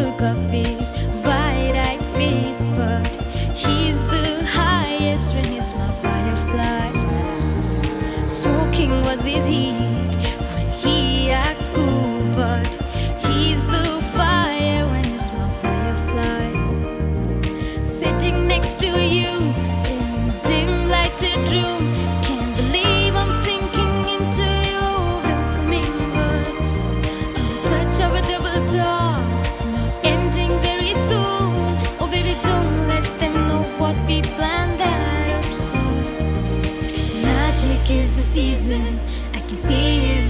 look of his wide-eyed face But he's the highest when he's my firefly. Smoking was his heat. season. I can see his